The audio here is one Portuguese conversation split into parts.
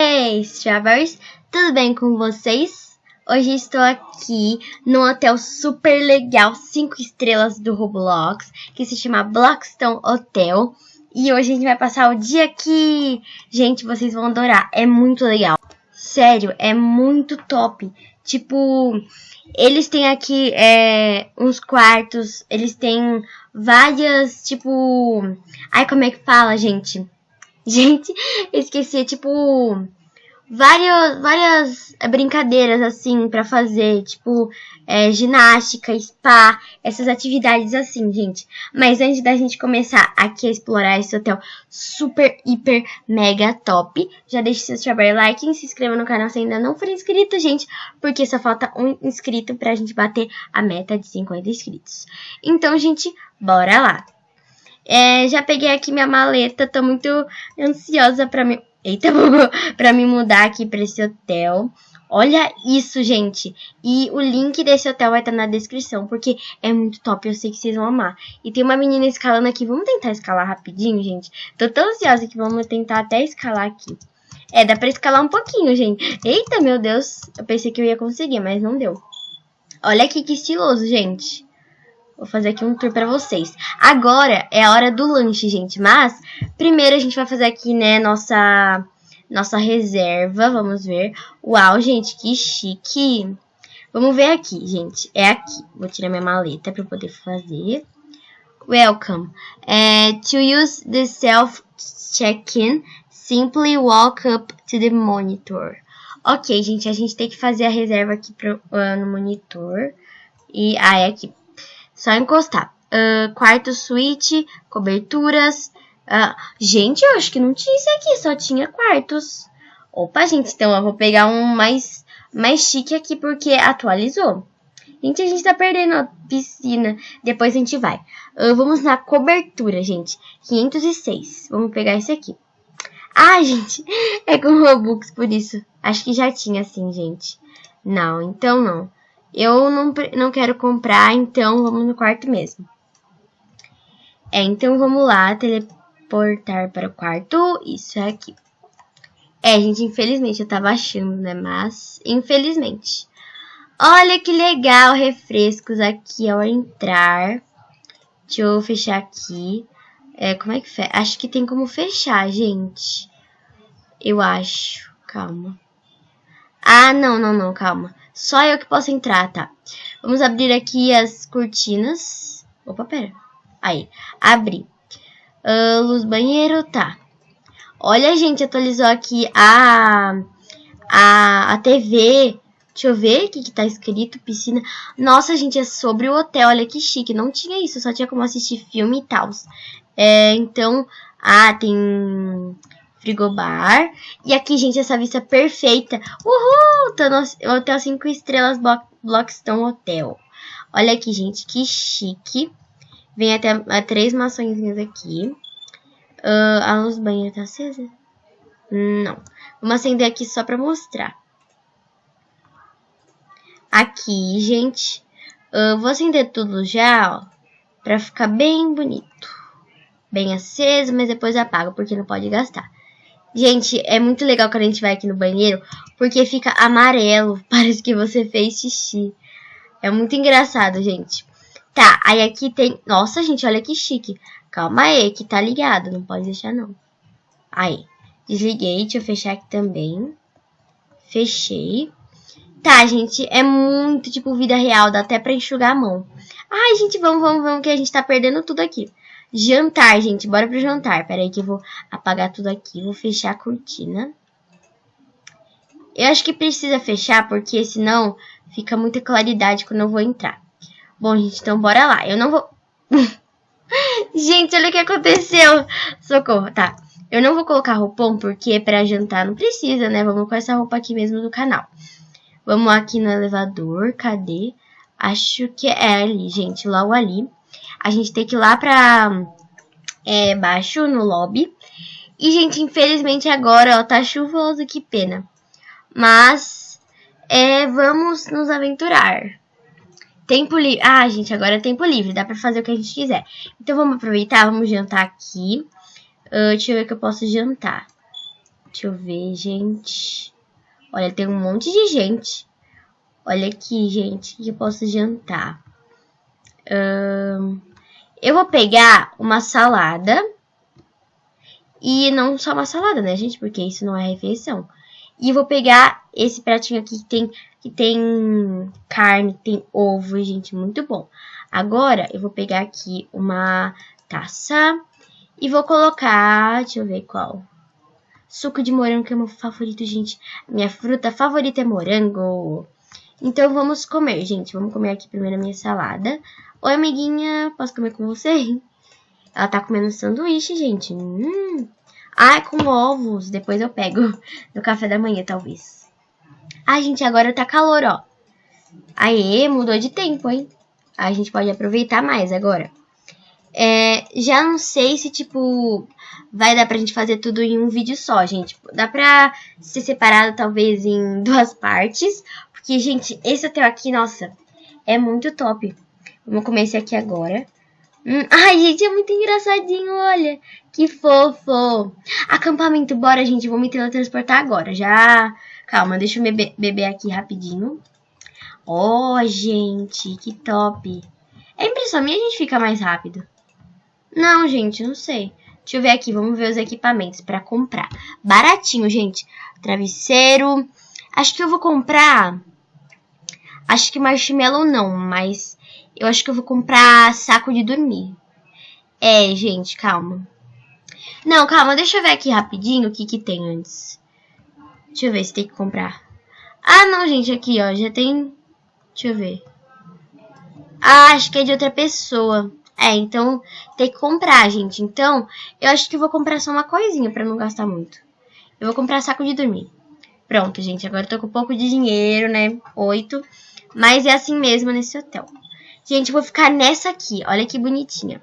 Hey, Strawberries! Tudo bem com vocês? Hoje estou aqui num hotel super legal, 5 estrelas do Roblox, que se chama Blockstone Hotel. E hoje a gente vai passar o dia aqui. Gente, vocês vão adorar, é muito legal. Sério, é muito top. Tipo, eles têm aqui é, uns quartos, eles têm várias, tipo... Ai, como é que fala, gente? Gente, esqueci, é tipo várias, várias brincadeiras assim para fazer, tipo é, ginástica, spa, essas atividades assim, gente. Mas antes da gente começar aqui a explorar esse hotel super, hiper, mega top, já deixe seu strawberry like e se inscreva no canal se ainda não for inscrito, gente, porque só falta um inscrito pra gente bater a meta de 50 inscritos. Então, gente, bora lá! É, já peguei aqui minha maleta, tô muito ansiosa pra me... Eita, pra me mudar aqui pra esse hotel. Olha isso, gente. E o link desse hotel vai estar na descrição, porque é muito top, eu sei que vocês vão amar. E tem uma menina escalando aqui, vamos tentar escalar rapidinho, gente? Tô tão ansiosa que vamos tentar até escalar aqui. É, dá pra escalar um pouquinho, gente. Eita, meu Deus, eu pensei que eu ia conseguir, mas não deu. Olha aqui que estiloso, gente. Vou fazer aqui um tour pra vocês. Agora é a hora do lanche, gente. Mas, primeiro a gente vai fazer aqui, né, nossa, nossa reserva. Vamos ver. Uau, gente, que chique. Vamos ver aqui, gente. É aqui. Vou tirar minha maleta pra poder fazer. Welcome. É, to use the self-check-in, simply walk up to the monitor. Ok, gente, a gente tem que fazer a reserva aqui pro, uh, no monitor. E, ah, é aqui. Só encostar. Uh, quarto suíte, coberturas. Uh, gente, eu acho que não tinha isso aqui, só tinha quartos. Opa, gente, então eu vou pegar um mais, mais chique aqui porque atualizou. Gente, a gente tá perdendo a piscina. Depois a gente vai. Uh, vamos na cobertura, gente. 506. Vamos pegar esse aqui. Ah, gente, é com Robux, por isso. Acho que já tinha assim, gente. Não, então não. Eu não, não quero comprar, então vamos no quarto mesmo. É, então vamos lá, teleportar para o quarto. Isso é aqui. É, gente, infelizmente eu tava achando, né? Mas, infelizmente. Olha que legal, refrescos aqui ao entrar. Deixa eu fechar aqui. É, como é que fecha? Acho que tem como fechar, gente. Eu acho. Calma. Ah, não, não, não, calma. Só eu que posso entrar, tá? Vamos abrir aqui as cortinas. Opa, pera. Aí, abri. Uh, luz banheiro, tá. Olha, gente, atualizou aqui a, a, a TV. Deixa eu ver o que, que tá escrito, piscina. Nossa, gente, é sobre o hotel, olha que chique. Não tinha isso, só tinha como assistir filme e tal. É, então, ah, tem frigobar. E aqui, gente, essa vista perfeita. Uhul! Tô no Hotel 5 Estrelas Blockstone Hotel. Olha aqui, gente, que chique. Vem até a, três maçõezinhas aqui. Uh, a luz banheira tá acesa? Não. Vamos acender aqui só pra mostrar. Aqui, gente. Uh, vou acender tudo já, ó. Pra ficar bem bonito. Bem aceso, mas depois apago, porque não pode gastar. Gente, é muito legal quando a gente vai aqui no banheiro, porque fica amarelo, parece que você fez xixi. É muito engraçado, gente. Tá, aí aqui tem... Nossa, gente, olha que chique. Calma aí, que tá ligado, não pode deixar não. Aí, desliguei, deixa eu fechar aqui também. Fechei. Tá, gente, é muito tipo vida real, dá até pra enxugar a mão. Ai, gente, vamos, vamos, vamos, que a gente tá perdendo tudo aqui. Jantar, gente. Bora pro jantar. Pera aí que eu vou apagar tudo aqui. Vou fechar a cortina. Eu acho que precisa fechar, porque senão fica muita claridade quando eu vou entrar. Bom, gente, então bora lá. Eu não vou... gente, olha o que aconteceu. Socorro, tá. Eu não vou colocar roupão, porque pra jantar não precisa, né? Vamos com essa roupa aqui mesmo do canal. Vamos aqui no elevador. Cadê? Acho que é ali, gente. Logo ali a gente tem que ir lá pra é, baixo, no lobby. E, gente, infelizmente agora, ó, tá chuvoso, que pena. Mas, é, vamos nos aventurar. Tempo livre. Ah, gente, agora é tempo livre, dá pra fazer o que a gente quiser. Então, vamos aproveitar, vamos jantar aqui. Uh, deixa eu ver o que eu posso jantar. Deixa eu ver, gente. Olha, tem um monte de gente. Olha aqui, gente, que eu posso jantar. Eu vou pegar uma salada. E não só uma salada, né, gente? Porque isso não é refeição. E vou pegar esse pratinho aqui que tem, que tem carne, tem ovo, gente, muito bom. Agora, eu vou pegar aqui uma taça e vou colocar, deixa eu ver qual. Suco de morango, que é meu favorito, gente. Minha fruta favorita é morango. Então, vamos comer, gente. Vamos comer aqui primeiro a minha salada. Oi, amiguinha, posso comer com você? Ela tá comendo sanduíche, gente. Hum. Ah, com ovos. Depois eu pego no café da manhã, talvez. Ai, gente, agora tá calor, ó. Aê, mudou de tempo, hein? A gente pode aproveitar mais agora. É, já não sei se, tipo, vai dar pra gente fazer tudo em um vídeo só, gente. Dá pra ser separado, talvez, em duas partes. Porque, gente, esse hotel aqui, nossa, é muito top. Vamos comer esse aqui agora. Hum, ai, gente, é muito engraçadinho, olha. Que fofo. Acampamento, bora, gente. Vou me teletransportar agora. Já... Calma, deixa eu beber, beber aqui rapidinho. Oh, gente, que top. É impressão minha a gente fica mais rápido. Não, gente, não sei. Deixa eu ver aqui, vamos ver os equipamentos para comprar. Baratinho, gente. Travesseiro. Acho que eu vou comprar... Acho que marshmallow não, mas eu acho que eu vou comprar saco de dormir. É, gente, calma. Não, calma, deixa eu ver aqui rapidinho o que que tem antes. Deixa eu ver se tem que comprar. Ah, não, gente, aqui, ó, já tem... Deixa eu ver. Ah, acho que é de outra pessoa. É, então tem que comprar, gente. Então, eu acho que eu vou comprar só uma coisinha pra não gastar muito. Eu vou comprar saco de dormir. Pronto, gente, agora eu tô com pouco de dinheiro, né? Oito. Mas é assim mesmo nesse hotel. Gente, vou ficar nessa aqui. Olha que bonitinha.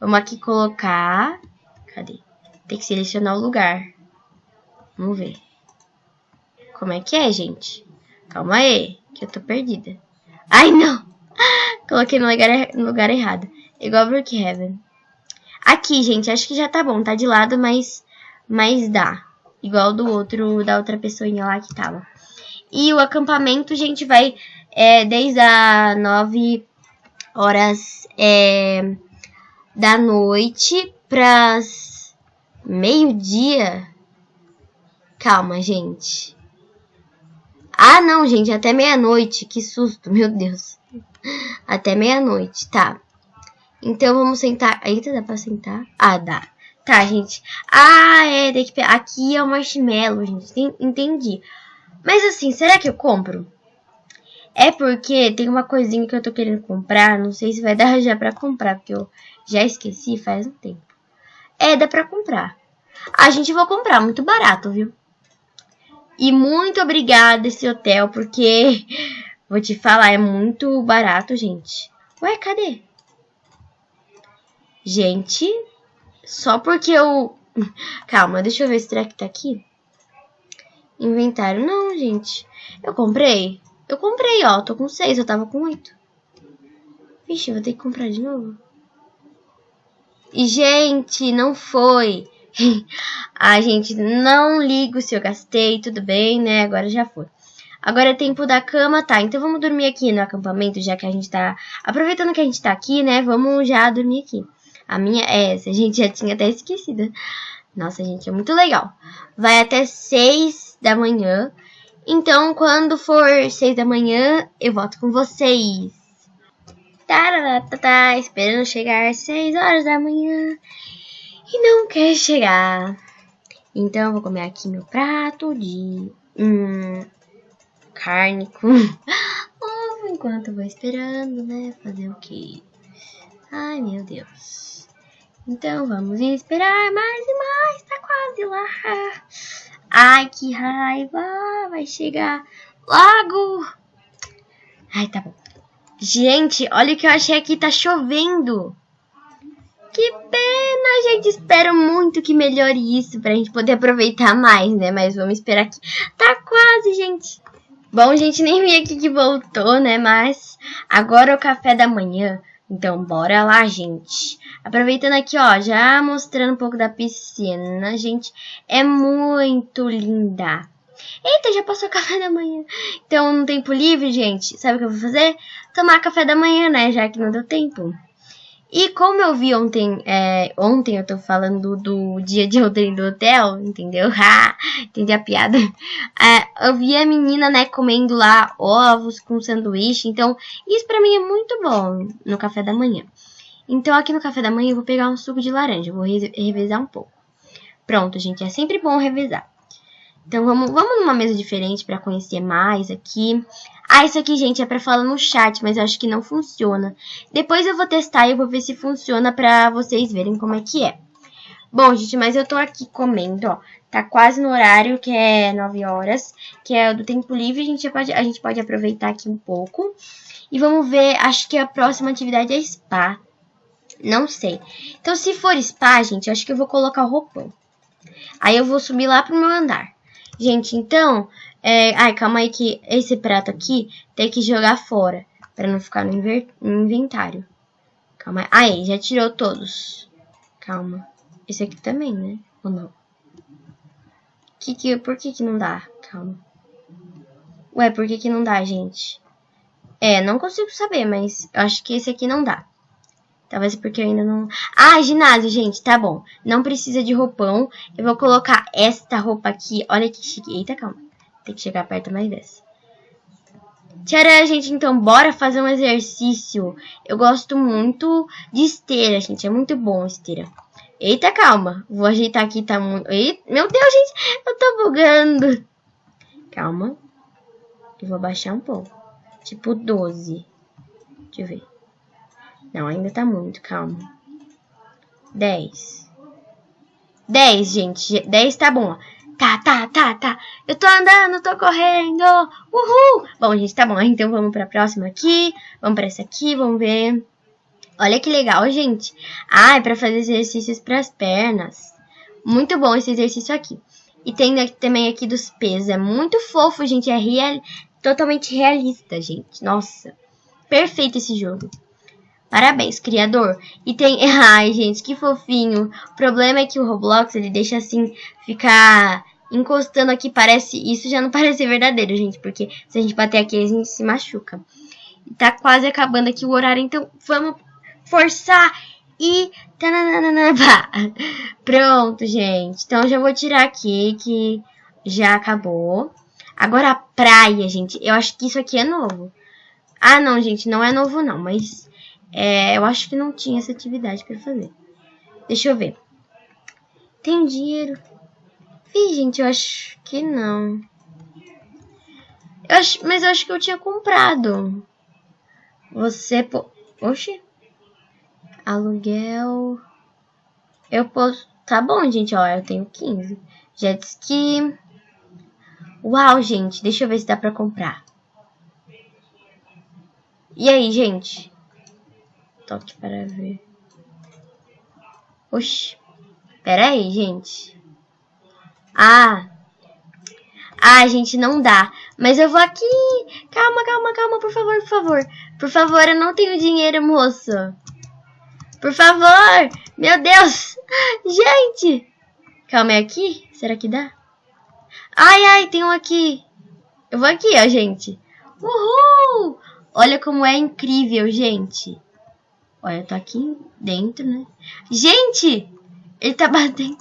Vamos aqui colocar... Cadê? Tem que selecionar o lugar. Vamos ver. Como é que é, gente? Calma aí, que eu tô perdida. Ai, não! Coloquei no lugar, no lugar errado. Igual Brookhaven. Aqui, gente, acho que já tá bom. Tá de lado, mas, mas dá. Igual do outro, da outra pessoinha lá que tava. E o acampamento, gente, vai é, desde a nove horas é, da noite para meio-dia. Calma, gente. Ah, não, gente, até meia-noite. Que susto, meu Deus. Até meia-noite, tá. Então vamos sentar. Eita, dá pra sentar? Ah, dá. Tá, gente. Ah, é, tem que... aqui é o marshmallow, gente. Entendi. Mas assim, será que eu compro? É porque tem uma coisinha que eu tô querendo comprar. Não sei se vai dar já pra comprar, porque eu já esqueci faz um tempo. É, dá pra comprar. A gente vai comprar, muito barato, viu? E muito obrigada esse hotel, porque vou te falar, é muito barato, gente. Ué, cadê? Gente, só porque eu... Calma, deixa eu ver se será que tá aqui. Inventário. Não, gente. Eu comprei. Eu comprei, ó. Tô com seis, eu tava com oito. Vixe, vou ter que comprar de novo. E, gente, não foi. a gente não ligo se eu gastei, tudo bem, né? Agora já foi. Agora é tempo da cama, tá? Então vamos dormir aqui no acampamento, já que a gente tá... Aproveitando que a gente tá aqui, né? Vamos já dormir aqui. A minha é essa, a gente já tinha até esquecido. Nossa, gente, é muito legal. Vai até seis da manhã. Então, quando for seis da manhã, eu volto com vocês. Tá, esperando chegar seis horas da manhã e não quer chegar. Então, vou comer aqui meu prato de hum, carne com ovo enquanto vou esperando, né? Fazer o quê? Ai, meu Deus. Então, vamos esperar mais e mais. Tá quase lá. Ai, que raiva! Vai chegar logo! Ai, tá bom. Gente, olha o que eu achei aqui, tá chovendo. Que pena, gente. Espero muito que melhore isso pra gente poder aproveitar mais, né? Mas vamos esperar aqui. Tá quase, gente. Bom, gente, nem vi aqui que voltou, né? Mas agora o café da manhã Então, bora lá, gente. Aproveitando aqui, ó, já mostrando um pouco da piscina, gente. É muito linda. Eita, já passou café da manhã. Então, no tempo livre, gente, sabe o que eu vou fazer? Tomar café da manhã, né? Já que não deu tempo. E como eu vi ontem, é, ontem eu tô falando do dia de ontem do hotel, entendeu? Entendi a piada. É, eu vi a menina, né, comendo lá ovos com sanduíche, então isso pra mim é muito bom no café da manhã. Então aqui no café da manhã eu vou pegar um suco de laranja, vou revezar um pouco. Pronto, gente, é sempre bom revezar. Então vamos, vamos numa mesa diferente para conhecer mais aqui. Ah, isso aqui, gente, é para falar no chat, mas acho que não funciona. Depois eu vou testar e eu vou ver se funciona para vocês verem como é que é. Bom, gente, mas eu tô aqui comendo, ó. Tá quase no horário, que é 9 horas, que é do tempo livre. A gente pode, a gente pode aproveitar aqui um pouco. E vamos ver, acho que a próxima atividade é spa. Não sei. Então, se for spa, gente, acho que eu vou colocar o roupão. Aí eu vou subir lá pro meu andar. Gente, então... É... Ai, calma aí que esse prato aqui tem que jogar fora. Pra não ficar no, no inventário. Calma aí. Aí, já tirou todos. Calma. Esse aqui também, né? Ou não? Que que, por que que não dá? Calma. Ué, por que que não dá, gente? É, não consigo saber, mas eu acho que esse aqui não dá. Talvez porque eu ainda não... Ah, ginásio, gente, tá bom. Não precisa de roupão. Eu vou colocar esta roupa aqui. Olha que chique. Eita, calma. Tem que chegar perto mais dessa. Tcharam, gente, então bora fazer um exercício. Eu gosto muito de esteira, gente. É muito bom esteira. Eita, calma. Vou ajeitar aqui, tá muito... Eita, meu Deus, gente, eu tô bugando. Calma. Eu vou baixar um pouco. Tipo 12. Deixa eu ver. Não, ainda tá muito, calma. 10. 10, gente. 10 tá bom. Tá, tá, tá, tá. Eu tô andando, tô correndo. Uhul. Bom, gente, tá bom. Então vamos pra próxima aqui. Vamos pra essa aqui, vamos ver. Olha que legal, gente. Ah, é pra fazer exercícios pras pernas. Muito bom esse exercício aqui. E tem também aqui dos pesos. É muito fofo, gente. É real... totalmente realista, gente. Nossa. Perfeito esse jogo. Parabéns, criador. E tem... Ai, gente, que fofinho. O problema é que o Roblox, ele deixa assim, ficar encostando aqui, parece... Isso já não parece verdadeiro, gente, porque se a gente bater aqui, a gente se machuca. Tá quase acabando aqui o horário, então vamos forçar e... Pronto, gente. Então, já vou tirar aqui, que já acabou. Agora, a praia, gente. Eu acho que isso aqui é novo. Ah, não, gente, não é novo não, mas é, eu acho que não tinha essa atividade para fazer. Deixa eu ver. Tem dinheiro? Ih, gente, eu acho que não. Eu acho, mas eu acho que eu tinha comprado. Você... Po... Oxi. Aluguel... Eu posso... Tá bom, gente, ó, eu tenho 15. Jet ski... Uau, gente, deixa eu ver se dá pra comprar. E aí, gente? Toque para ver. Oxi. Pera aí, gente. Ah. Ah, gente, não dá. Mas eu vou aqui. Calma, calma, calma, por favor, por favor. Por favor, eu não tenho dinheiro, moço. Por favor. Meu Deus. Gente. Calma, é aqui? Será que dá? Ai, ai, tem um aqui. Eu vou aqui, ó, gente. Uhul! Olha como é incrível, gente. Olha, tô aqui dentro, né? Gente! Ele tá batendo.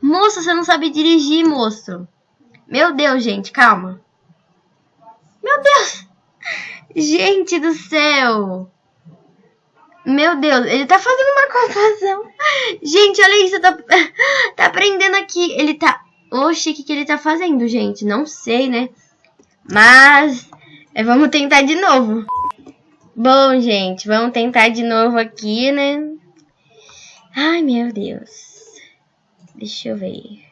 Moça, você não sabe dirigir, moço. Meu Deus, gente, calma. Meu Deus! Gente do céu! Meu Deus, ele tá fazendo uma confusão. Gente, olha isso, tá, tá prendendo aqui. Ele tá... Oxi, o que, que ele tá fazendo, gente? Não sei, né? Mas... É, vamos tentar de novo. Bom, gente, vamos tentar de novo aqui, né? Ai, meu Deus. Deixa eu ver.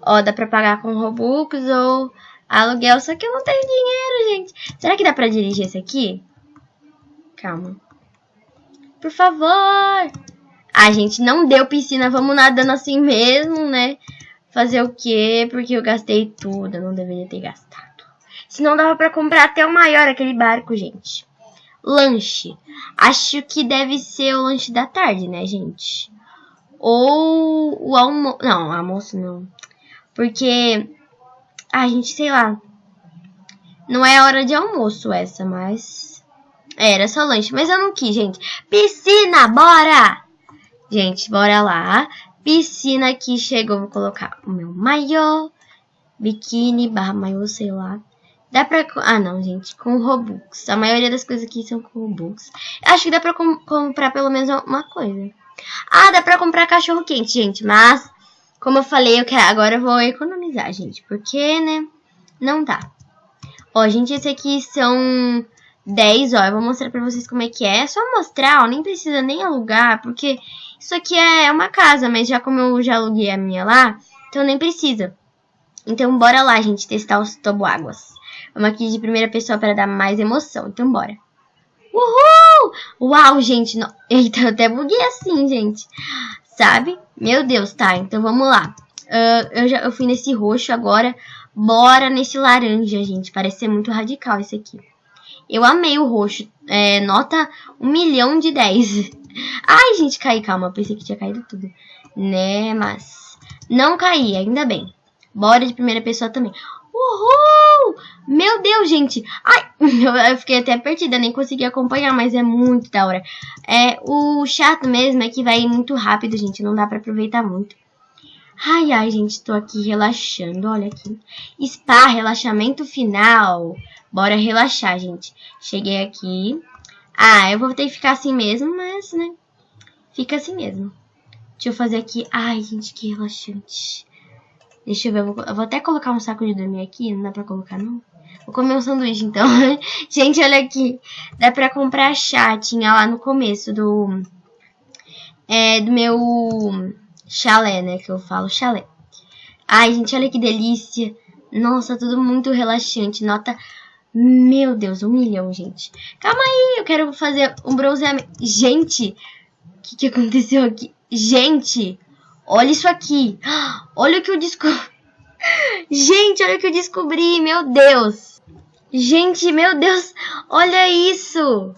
Ó, dá pra pagar com Robux ou aluguel, só que eu não tenho dinheiro, gente. Será que dá pra dirigir esse aqui? Calma. Por favor. Ah, gente, não deu piscina, vamos nadando assim mesmo, né? Fazer o quê? Porque eu gastei tudo, eu não deveria ter gastado. Se não dava pra comprar até o maior aquele barco, gente. lanche. Acho que deve ser o lanche da tarde, né, gente? Ou o almoço. Não, almoço não. Porque. Ah, gente, sei lá. Não é hora de almoço essa, mas. Era só lanche. Mas eu não quis, gente. Piscina, bora! Gente, bora lá. Piscina aqui chegou. Vou colocar o meu maiô. Biquíni barra maiô, sei lá. Dá pra... Ah, não, gente. Com Robux. A maioria das coisas aqui são com Robux. Acho que dá pra com comprar pelo menos uma coisa. Ah, dá pra comprar cachorro quente, gente. Mas, como eu falei, eu quero... agora eu vou economizar, gente. Porque, né? Não dá. Ó, gente, esse aqui são 10, ó. Eu vou mostrar pra vocês como é que é. É só mostrar, ó. Nem precisa nem alugar, porque isso aqui é uma casa. Mas já como eu já aluguei a minha lá, então nem precisa. Então, bora lá, gente, testar os toboáguas. Vamos aqui de primeira pessoa para dar mais emoção. Então, bora. Uhul! Uau, gente. No... Eita, eu até buguei assim, gente. Sabe? Meu Deus, tá. Então, vamos lá. Uh, eu, já, eu fui nesse roxo agora. Bora nesse laranja, gente. Parece ser muito radical esse aqui. Eu amei o roxo. É, nota 1 milhão de 10. Ai, gente, caí. Calma, pensei que tinha caído tudo. Né, mas... Não caí, ainda bem. Bora de primeira pessoa também. Uhul! Meu Deus, gente. Ai, eu fiquei até perdida, nem consegui acompanhar, mas é muito da hora. É, o chato mesmo é que vai muito rápido, gente. Não dá pra aproveitar muito. Ai, ai, gente, tô aqui relaxando, olha aqui. Spa, relaxamento final. Bora relaxar, gente. Cheguei aqui. Ah, eu vou ter que ficar assim mesmo, mas, né, fica assim mesmo. Deixa eu fazer aqui. Ai, gente, que relaxante. Deixa eu ver, eu vou, eu vou, até colocar um saco de dormir aqui, não dá pra colocar não? Vou comer um sanduíche então. gente, olha aqui, dá pra comprar chá, tinha lá no começo do, é, do meu chalé, né, que eu falo chalé. Ai, gente, olha que delícia. Nossa, tudo muito relaxante, nota... Meu Deus, um milhão, gente. Calma aí, eu quero fazer um bronzeamento. Gente, o que, que aconteceu aqui? Gente, Olha isso aqui. Olha o que eu descobri. Gente, olha o que eu descobri. Meu Deus. Gente, meu Deus. Olha isso.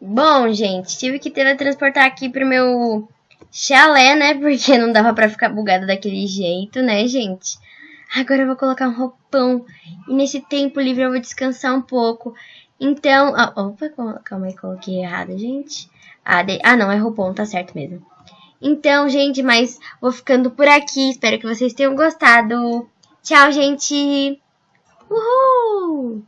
Bom, gente, tive que teletransportar aqui pro meu chalé, né? Porque não dava pra ficar bugada daquele jeito, né, gente? Agora eu vou colocar um roupão. E nesse tempo livre eu vou descansar um pouco. Então... Ah, opa, calma aí, coloquei errado, gente. Ah, de... ah, não, é roupão, tá certo mesmo. Então, gente, mas vou ficando por aqui. Espero que vocês tenham gostado. Tchau, gente! Uhul!